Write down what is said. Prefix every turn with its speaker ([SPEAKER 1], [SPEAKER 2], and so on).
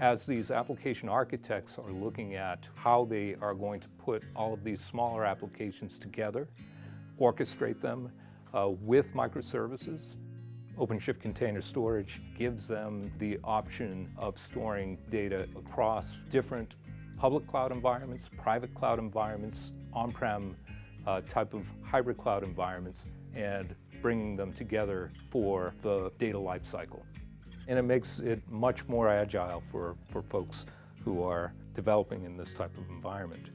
[SPEAKER 1] As these application architects are looking at how they are going to put all of these smaller applications together, orchestrate them uh, with microservices, OpenShift Container Storage gives them the option of storing data across different public cloud environments, private cloud environments, on-prem uh, type of hybrid cloud environments, and bringing them together for the data lifecycle. And it makes it much more agile for, for folks who are developing in this type of environment.